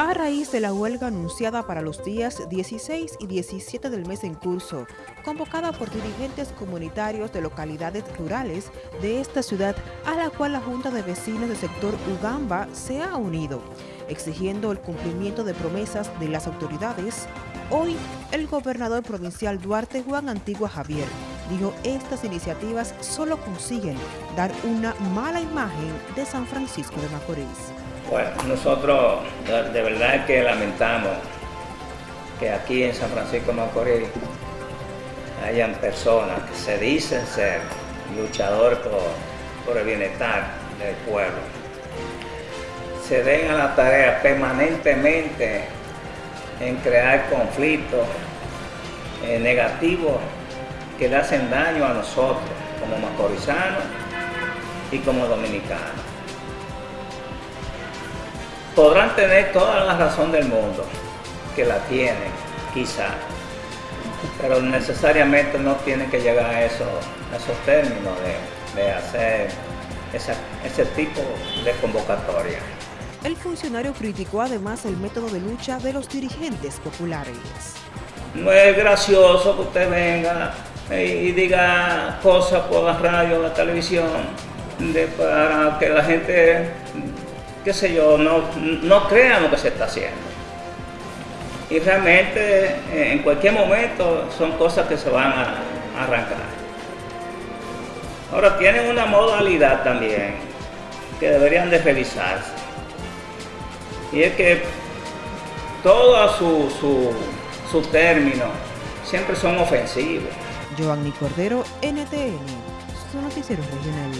A raíz de la huelga anunciada para los días 16 y 17 del mes en curso, convocada por dirigentes comunitarios de localidades rurales de esta ciudad, a la cual la Junta de Vecinos del sector Ugamba se ha unido, exigiendo el cumplimiento de promesas de las autoridades, hoy el gobernador provincial Duarte Juan Antigua Javier dijo estas iniciativas solo consiguen dar una mala imagen de San Francisco de Macorís. Bueno, nosotros de verdad que lamentamos que aquí en San Francisco de Macorís hayan personas que se dicen ser luchadores por, el bienestar del pueblo. Se den a la tarea permanentemente en crear conflictos eh, negativos que le hacen daño a nosotros como macorizanos y como dominicanos podrán tener toda la razón del mundo, que la tienen, quizá, pero necesariamente no tienen que llegar a, eso, esos términos de, hacer ese tipo de convocatoria. El funcionario criticó además el método de lucha de los dirigentes populares. No es gracioso que usted venga y diga cosas por la radio, la televisión, para que la gente qué sé yo, no, no crean lo que se está haciendo. Y realmente eh, en cualquier momento son cosas que se van a, arrancar. Ahora tienen una modalidad también que deberían de revisarse. Y es que todos sus su, su términos siempre son ofensivos. Giovanni Cordero, NTN, su noticiero regional.